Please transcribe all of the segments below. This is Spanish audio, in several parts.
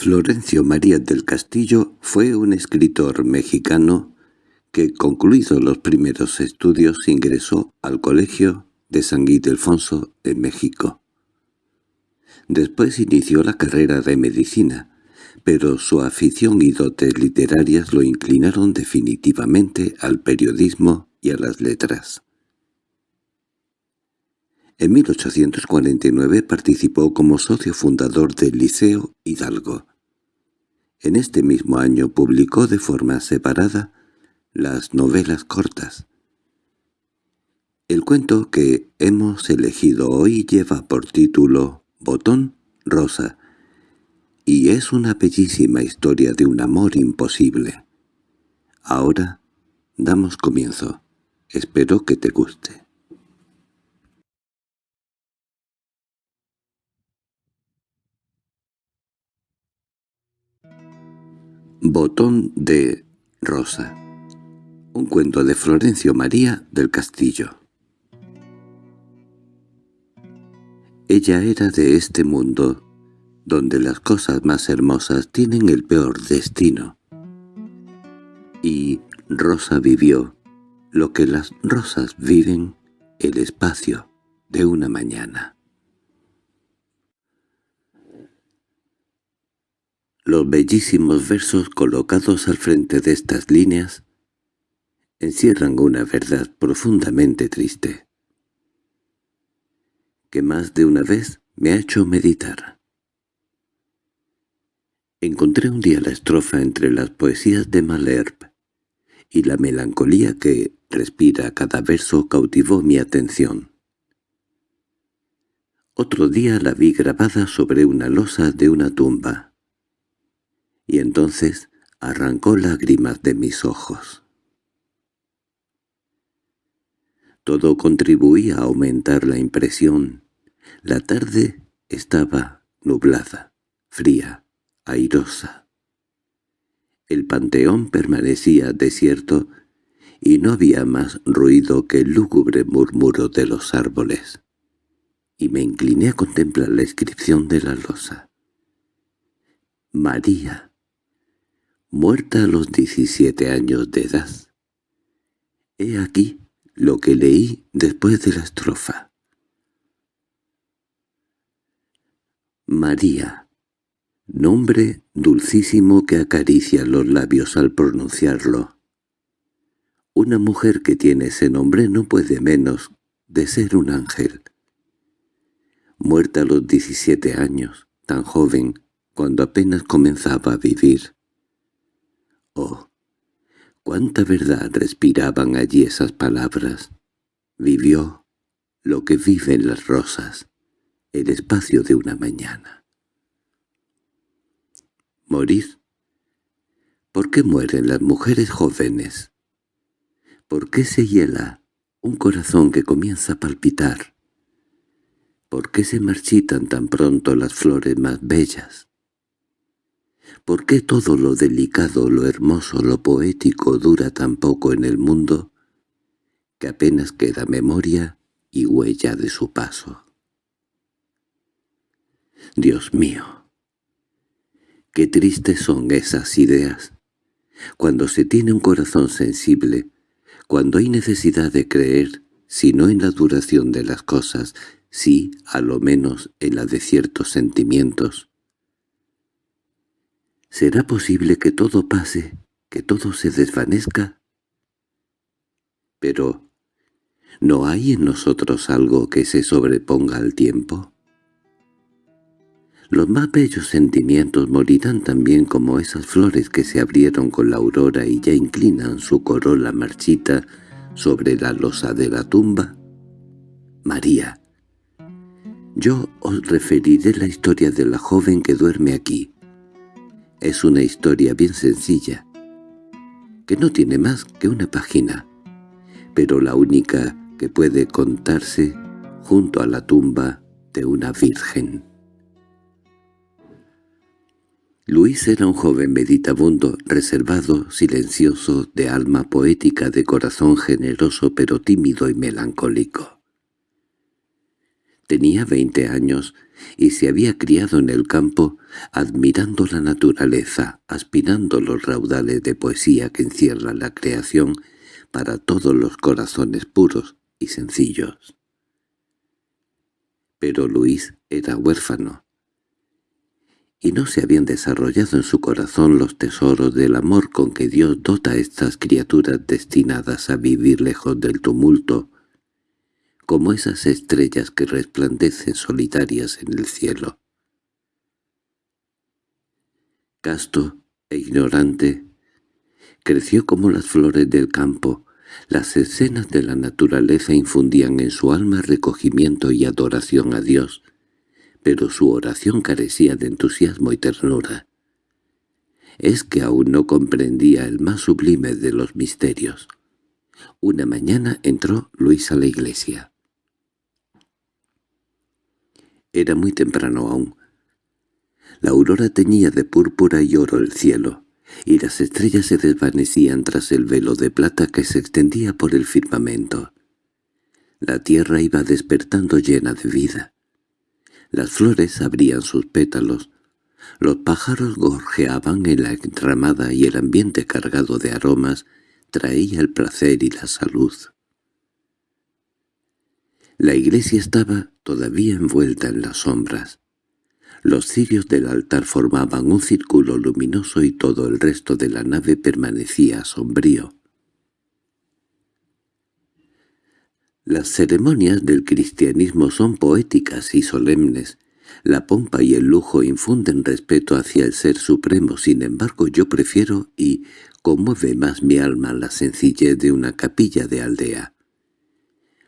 Florencio María del Castillo fue un escritor mexicano que, concluidos los primeros estudios, ingresó al Colegio de San Ildefonso en México. Después inició la carrera de medicina, pero su afición y dotes literarias lo inclinaron definitivamente al periodismo y a las letras. En 1849 participó como socio fundador del Liceo Hidalgo. En este mismo año publicó de forma separada las novelas cortas. El cuento que hemos elegido hoy lleva por título Botón Rosa, y es una bellísima historia de un amor imposible. Ahora damos comienzo. Espero que te guste. Botón de Rosa Un cuento de Florencio María del Castillo Ella era de este mundo, donde las cosas más hermosas tienen el peor destino. Y Rosa vivió lo que las rosas viven el espacio de una mañana. Los bellísimos versos colocados al frente de estas líneas encierran una verdad profundamente triste, que más de una vez me ha hecho meditar. Encontré un día la estrofa entre las poesías de Malherbe, y la melancolía que respira cada verso cautivó mi atención. Otro día la vi grabada sobre una losa de una tumba y entonces arrancó lágrimas de mis ojos. Todo contribuía a aumentar la impresión. La tarde estaba nublada, fría, airosa. El panteón permanecía desierto y no había más ruido que el lúgubre murmuro de los árboles. Y me incliné a contemplar la inscripción de la losa. María muerta a los diecisiete años de edad. He aquí lo que leí después de la estrofa. María, nombre dulcísimo que acaricia los labios al pronunciarlo. Una mujer que tiene ese nombre no puede menos de ser un ángel. Muerta a los diecisiete años, tan joven, cuando apenas comenzaba a vivir, Oh, cuánta verdad respiraban allí esas palabras. Vivió lo que viven las rosas, el espacio de una mañana. Morir. ¿Por qué mueren las mujeres jóvenes? ¿Por qué se hiela un corazón que comienza a palpitar? ¿Por qué se marchitan tan pronto las flores más bellas? ¿Por qué todo lo delicado, lo hermoso, lo poético dura tan poco en el mundo que apenas queda memoria y huella de su paso? Dios mío, qué tristes son esas ideas. Cuando se tiene un corazón sensible, cuando hay necesidad de creer, si no en la duración de las cosas, sí, a lo menos, en la de ciertos sentimientos, ¿Será posible que todo pase, que todo se desvanezca? Pero, ¿no hay en nosotros algo que se sobreponga al tiempo? Los más bellos sentimientos morirán también como esas flores que se abrieron con la aurora y ya inclinan su corola marchita sobre la losa de la tumba. María, yo os referiré la historia de la joven que duerme aquí, es una historia bien sencilla, que no tiene más que una página, pero la única que puede contarse junto a la tumba de una virgen. Luis era un joven meditabundo, reservado, silencioso, de alma poética, de corazón generoso pero tímido y melancólico. Tenía veinte años y se había criado en el campo, admirando la naturaleza, aspirando los raudales de poesía que encierra la creación para todos los corazones puros y sencillos. Pero Luis era huérfano, y no se habían desarrollado en su corazón los tesoros del amor con que Dios dota a estas criaturas destinadas a vivir lejos del tumulto, como esas estrellas que resplandecen solitarias en el cielo. Casto e ignorante, creció como las flores del campo, las escenas de la naturaleza infundían en su alma recogimiento y adoración a Dios, pero su oración carecía de entusiasmo y ternura. Es que aún no comprendía el más sublime de los misterios. Una mañana entró Luis a la iglesia. Era muy temprano aún. La aurora teñía de púrpura y oro el cielo, y las estrellas se desvanecían tras el velo de plata que se extendía por el firmamento. La tierra iba despertando llena de vida. Las flores abrían sus pétalos, los pájaros gorjeaban en la entramada y el ambiente cargado de aromas traía el placer y la salud. La iglesia estaba todavía envuelta en las sombras. Los cirios del altar formaban un círculo luminoso y todo el resto de la nave permanecía sombrío. Las ceremonias del cristianismo son poéticas y solemnes. La pompa y el lujo infunden respeto hacia el Ser Supremo, sin embargo yo prefiero y conmueve más mi alma la sencillez de una capilla de aldea.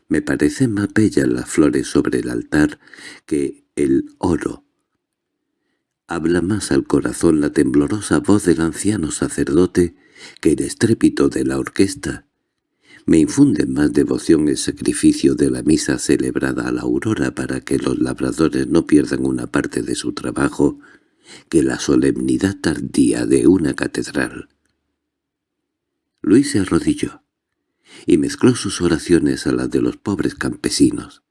Me parecen más bellas las flores sobre el altar que el oro Habla más al corazón la temblorosa voz del anciano sacerdote que el estrépito de la orquesta. Me infunde más devoción el sacrificio de la misa celebrada a la aurora para que los labradores no pierdan una parte de su trabajo que la solemnidad tardía de una catedral. Luis se arrodilló y mezcló sus oraciones a las de los pobres campesinos.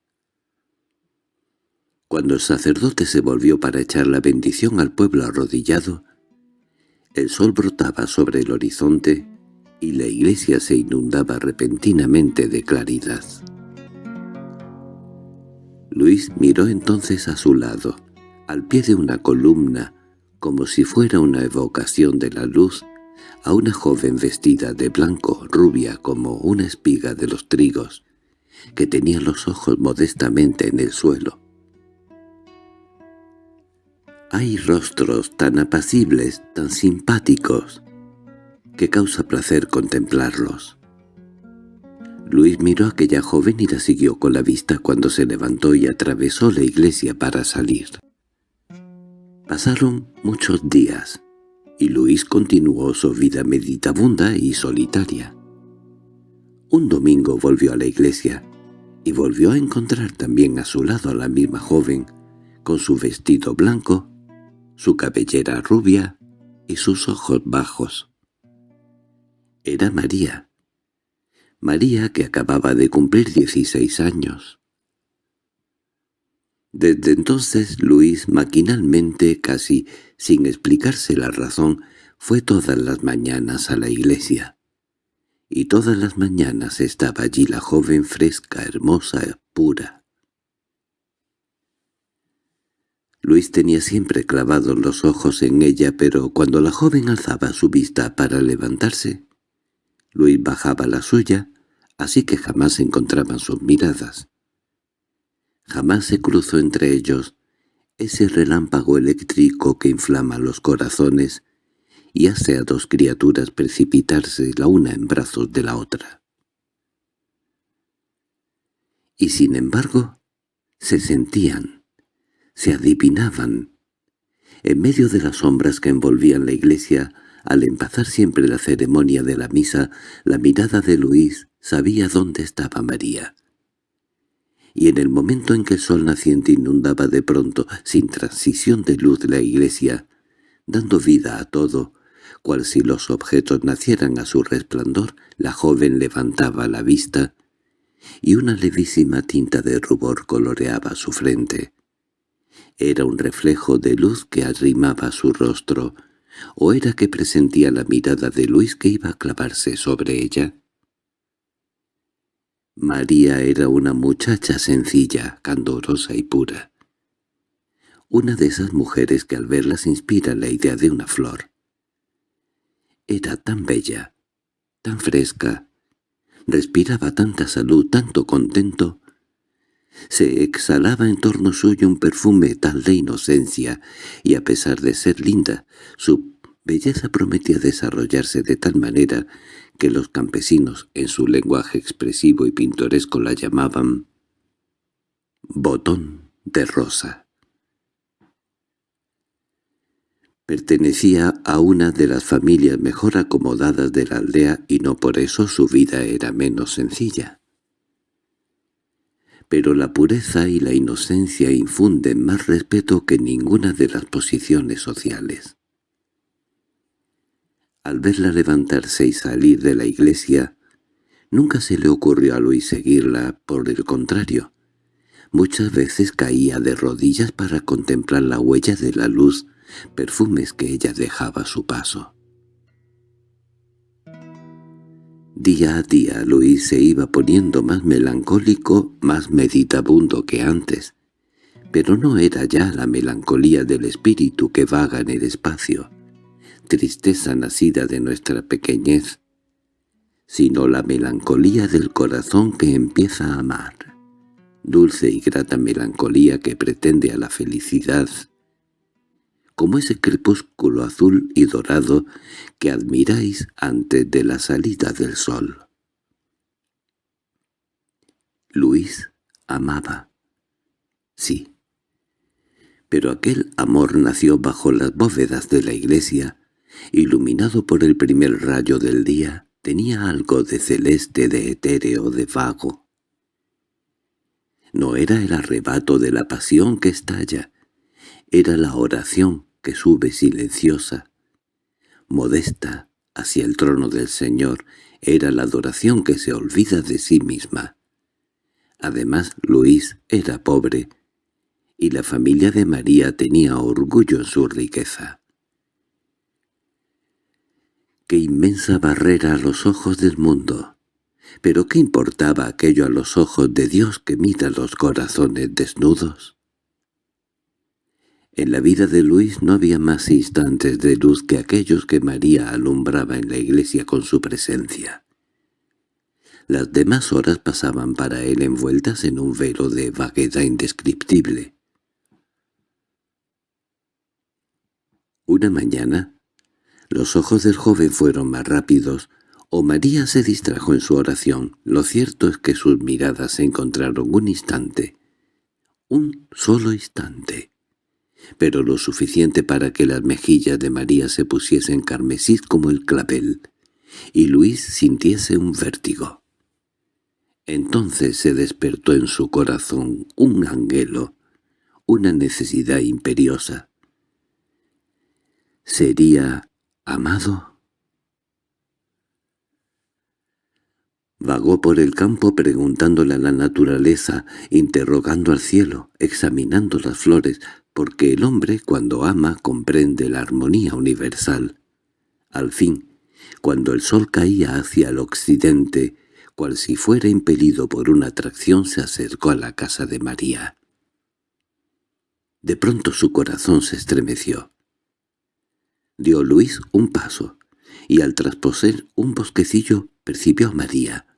Cuando el sacerdote se volvió para echar la bendición al pueblo arrodillado, el sol brotaba sobre el horizonte y la iglesia se inundaba repentinamente de claridad. Luis miró entonces a su lado, al pie de una columna, como si fuera una evocación de la luz, a una joven vestida de blanco, rubia como una espiga de los trigos, que tenía los ojos modestamente en el suelo. Hay rostros tan apacibles, tan simpáticos, que causa placer contemplarlos. Luis miró a aquella joven y la siguió con la vista cuando se levantó y atravesó la iglesia para salir. Pasaron muchos días, y Luis continuó su vida meditabunda y solitaria. Un domingo volvió a la iglesia, y volvió a encontrar también a su lado a la misma joven, con su vestido blanco su cabellera rubia y sus ojos bajos. Era María. María que acababa de cumplir dieciséis años. Desde entonces Luis maquinalmente, casi sin explicarse la razón, fue todas las mañanas a la iglesia. Y todas las mañanas estaba allí la joven fresca, hermosa, pura. Luis tenía siempre clavados los ojos en ella, pero cuando la joven alzaba su vista para levantarse, Luis bajaba la suya, así que jamás se encontraban sus miradas. Jamás se cruzó entre ellos ese relámpago eléctrico que inflama los corazones y hace a dos criaturas precipitarse la una en brazos de la otra. Y sin embargo, se sentían, se adivinaban. En medio de las sombras que envolvían la iglesia, al empezar siempre la ceremonia de la misa, la mirada de Luis sabía dónde estaba María. Y en el momento en que el sol naciente inundaba de pronto, sin transición de luz la iglesia, dando vida a todo, cual si los objetos nacieran a su resplandor, la joven levantaba la vista y una levísima tinta de rubor coloreaba su frente. Era un reflejo de luz que arrimaba su rostro, o era que presentía la mirada de Luis que iba a clavarse sobre ella. María era una muchacha sencilla, candorosa y pura. Una de esas mujeres que al verlas inspira la idea de una flor. Era tan bella, tan fresca, respiraba tanta salud, tanto contento. Se exhalaba en torno suyo un perfume tal de inocencia, y a pesar de ser linda, su belleza prometía desarrollarse de tal manera que los campesinos, en su lenguaje expresivo y pintoresco, la llamaban «botón de rosa». Pertenecía a una de las familias mejor acomodadas de la aldea y no por eso su vida era menos sencilla. Pero la pureza y la inocencia infunden más respeto que ninguna de las posiciones sociales. Al verla levantarse y salir de la iglesia, nunca se le ocurrió a Luis seguirla, por el contrario. Muchas veces caía de rodillas para contemplar la huella de la luz perfumes que ella dejaba a su paso. Día a día Luis se iba poniendo más melancólico, más meditabundo que antes, pero no era ya la melancolía del espíritu que vaga en el espacio, tristeza nacida de nuestra pequeñez, sino la melancolía del corazón que empieza a amar, dulce y grata melancolía que pretende a la felicidad como ese crepúsculo azul y dorado que admiráis antes de la salida del sol. Luis amaba. Sí. Pero aquel amor nació bajo las bóvedas de la iglesia, iluminado por el primer rayo del día, tenía algo de celeste, de etéreo, de vago. No era el arrebato de la pasión que estalla, era la oración que sube silenciosa, modesta, hacia el trono del Señor, era la adoración que se olvida de sí misma. Además, Luis era pobre, y la familia de María tenía orgullo en su riqueza. ¡Qué inmensa barrera a los ojos del mundo! ¿Pero qué importaba aquello a los ojos de Dios que mira los corazones desnudos? En la vida de Luis no había más instantes de luz que aquellos que María alumbraba en la iglesia con su presencia. Las demás horas pasaban para él envueltas en un velo de vaguedad indescriptible. Una mañana, los ojos del joven fueron más rápidos, o María se distrajo en su oración. Lo cierto es que sus miradas se encontraron un instante, un solo instante pero lo suficiente para que las mejillas de María se pusiesen carmesí como el clavel, y Luis sintiese un vértigo. Entonces se despertó en su corazón un anhelo, una necesidad imperiosa. ¿Sería amado? Vagó por el campo preguntándole a la naturaleza, interrogando al cielo, examinando las flores, porque el hombre cuando ama comprende la armonía universal. Al fin, cuando el sol caía hacia el occidente, cual si fuera impelido por una atracción se acercó a la casa de María. De pronto su corazón se estremeció. Dio Luis un paso, y al trasposer un bosquecillo percibió a María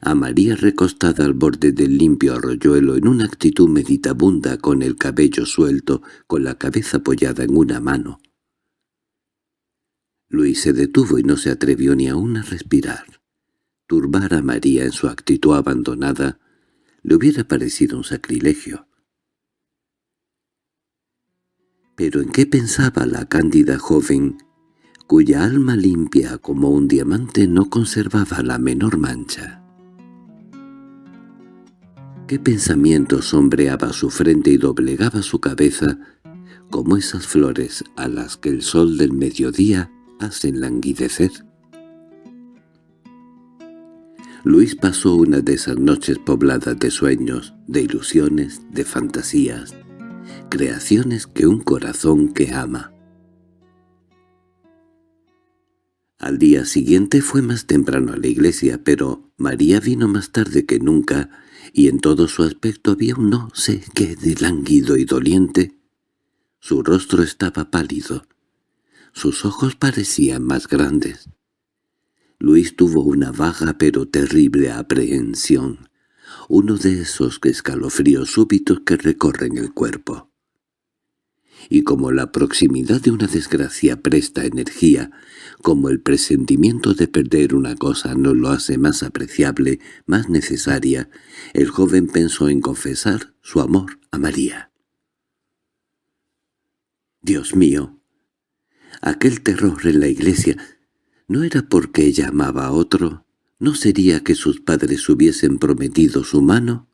a María recostada al borde del limpio arroyuelo en una actitud meditabunda con el cabello suelto, con la cabeza apoyada en una mano. Luis se detuvo y no se atrevió ni aún a respirar. Turbar a María en su actitud abandonada le hubiera parecido un sacrilegio. Pero ¿en qué pensaba la cándida joven, cuya alma limpia como un diamante no conservaba la menor mancha? Qué pensamiento sombreaba su frente y doblegaba su cabeza como esas flores a las que el sol del mediodía hacen languidecer. Luis pasó una de esas noches pobladas de sueños, de ilusiones, de fantasías, creaciones que un corazón que ama. Al día siguiente fue más temprano a la iglesia, pero María vino más tarde que nunca, y en todo su aspecto había un no sé qué de lánguido y doliente. Su rostro estaba pálido, sus ojos parecían más grandes. Luis tuvo una vaga pero terrible aprehensión, uno de esos escalofríos súbitos que recorren el cuerpo y como la proximidad de una desgracia presta energía, como el presentimiento de perder una cosa no lo hace más apreciable, más necesaria, el joven pensó en confesar su amor a María. Dios mío, aquel terror en la iglesia no era porque ella amaba a otro, ¿no sería que sus padres hubiesen prometido su mano?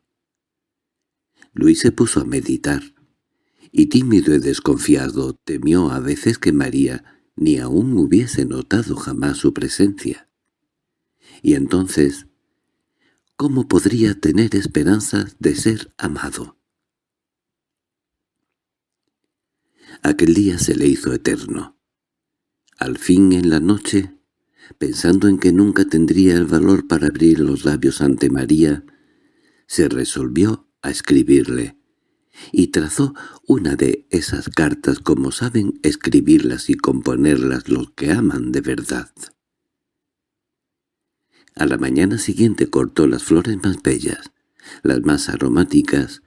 Luis se puso a meditar y tímido y desconfiado temió a veces que María ni aún hubiese notado jamás su presencia. Y entonces, ¿cómo podría tener esperanzas de ser amado? Aquel día se le hizo eterno. Al fin en la noche, pensando en que nunca tendría el valor para abrir los labios ante María, se resolvió a escribirle y trazó una de esas cartas como saben escribirlas y componerlas los que aman de verdad. A la mañana siguiente cortó las flores más bellas, las más aromáticas,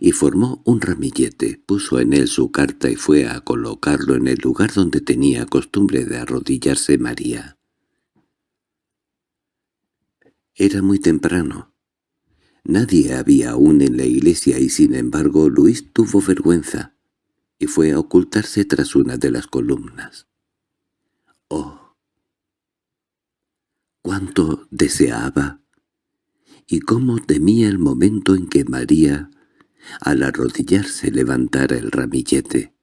y formó un ramillete, puso en él su carta y fue a colocarlo en el lugar donde tenía costumbre de arrodillarse María. Era muy temprano, Nadie había aún en la iglesia y sin embargo Luis tuvo vergüenza y fue a ocultarse tras una de las columnas. ¡Oh! ¡Cuánto deseaba! Y cómo temía el momento en que María, al arrodillarse, levantara el ramillete.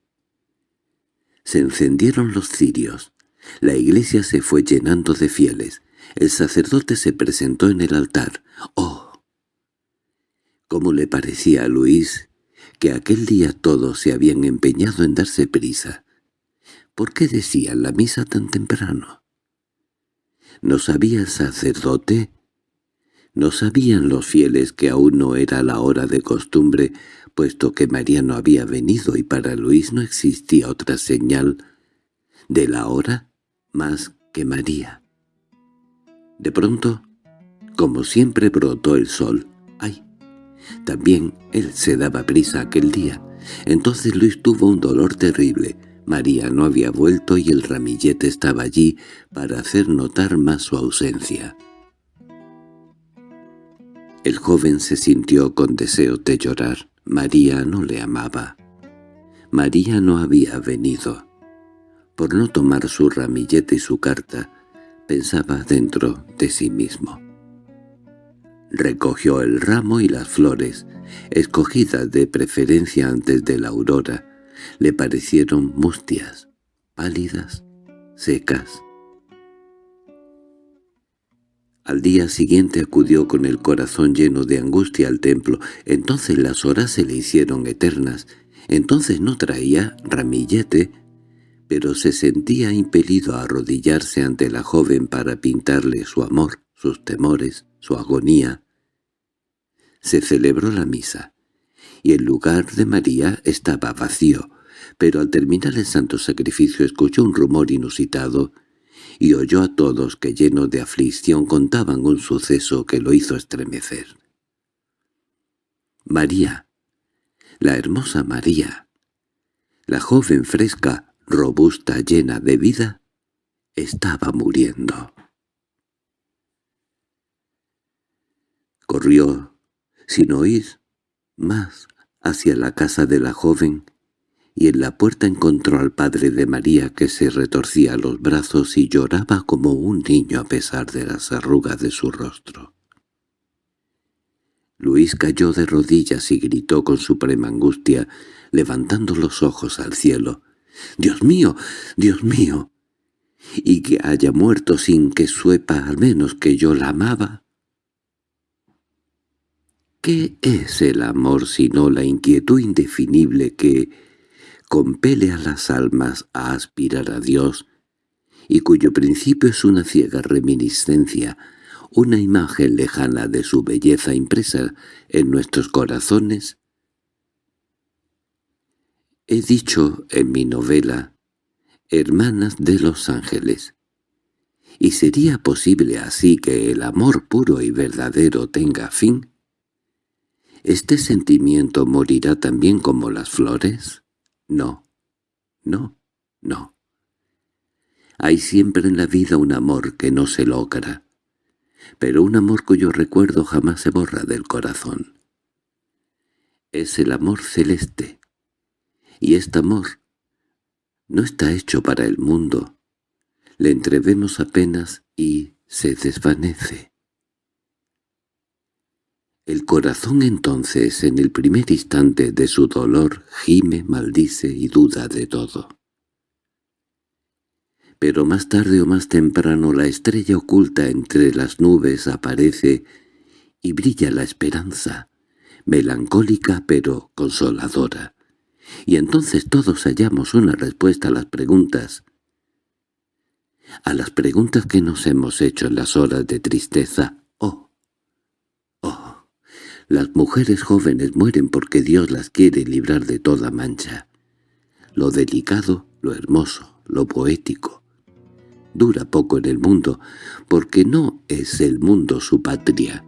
Se encendieron los cirios. La iglesia se fue llenando de fieles. El sacerdote se presentó en el altar. ¡Oh! Cómo le parecía a Luis que aquel día todos se habían empeñado en darse prisa. ¿Por qué decían la misa tan temprano? ¿No sabía el sacerdote? ¿No sabían los fieles que aún no era la hora de costumbre, puesto que María no había venido y para Luis no existía otra señal de la hora más que María? De pronto, como siempre brotó el sol. También él se daba prisa aquel día. Entonces Luis tuvo un dolor terrible. María no había vuelto y el ramillete estaba allí para hacer notar más su ausencia. El joven se sintió con deseo de llorar. María no le amaba. María no había venido. Por no tomar su ramillete y su carta, pensaba dentro de sí mismo. Recogió el ramo y las flores, escogidas de preferencia antes de la aurora. Le parecieron mustias, pálidas, secas. Al día siguiente acudió con el corazón lleno de angustia al templo. Entonces las horas se le hicieron eternas. Entonces no traía ramillete, pero se sentía impelido a arrodillarse ante la joven para pintarle su amor, sus temores, su agonía. Se celebró la misa, y el lugar de María estaba vacío, pero al terminar el santo sacrificio escuchó un rumor inusitado y oyó a todos que llenos de aflicción contaban un suceso que lo hizo estremecer. María, la hermosa María, la joven fresca, robusta, llena de vida, estaba muriendo. Corrió, sin oír más, hacia la casa de la joven, y en la puerta encontró al padre de María que se retorcía los brazos y lloraba como un niño a pesar de las arrugas de su rostro. Luis cayó de rodillas y gritó con suprema angustia, levantando los ojos al cielo. «¡Dios mío! ¡Dios mío! ¿Y que haya muerto sin que suepa al menos que yo la amaba?» ¿Qué es el amor sino la inquietud indefinible que compele a las almas a aspirar a Dios y cuyo principio es una ciega reminiscencia, una imagen lejana de su belleza impresa en nuestros corazones? He dicho en mi novela «Hermanas de los ángeles», ¿y sería posible así que el amor puro y verdadero tenga fin? ¿Este sentimiento morirá también como las flores? No, no, no. Hay siempre en la vida un amor que no se logra, pero un amor cuyo recuerdo jamás se borra del corazón. Es el amor celeste, y este amor no está hecho para el mundo. Le entrevemos apenas y se desvanece. El corazón entonces, en el primer instante de su dolor, gime, maldice y duda de todo. Pero más tarde o más temprano la estrella oculta entre las nubes aparece y brilla la esperanza, melancólica pero consoladora y entonces todos hallamos una respuesta a las preguntas, a las preguntas que nos hemos hecho en las horas de tristeza. Las mujeres jóvenes mueren porque Dios las quiere librar de toda mancha. Lo delicado, lo hermoso, lo poético. Dura poco en el mundo, porque no es el mundo su patria,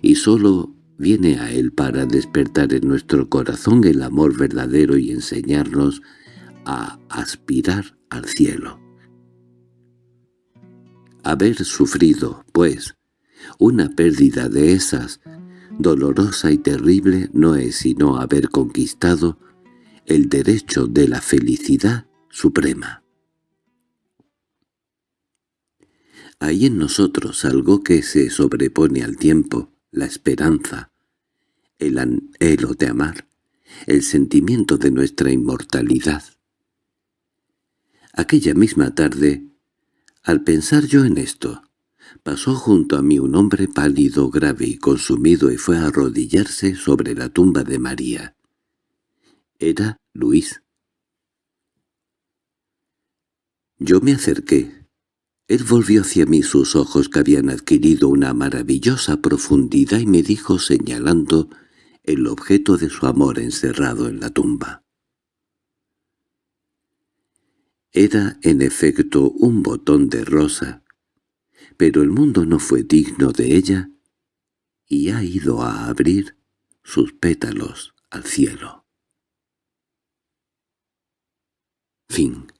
y sólo viene a Él para despertar en nuestro corazón el amor verdadero y enseñarnos a aspirar al cielo. Haber sufrido, pues, una pérdida de esas, dolorosa y terrible, no es sino haber conquistado el derecho de la felicidad suprema. Hay en nosotros algo que se sobrepone al tiempo, la esperanza, el anhelo de amar, el sentimiento de nuestra inmortalidad. Aquella misma tarde, al pensar yo en esto, pasó junto a mí un hombre pálido, grave y consumido y fue a arrodillarse sobre la tumba de María. Era Luis. Yo me acerqué. Él volvió hacia mí sus ojos que habían adquirido una maravillosa profundidad y me dijo señalando el objeto de su amor encerrado en la tumba. Era en efecto un botón de rosa, pero el mundo no fue digno de ella y ha ido a abrir sus pétalos al cielo. Fin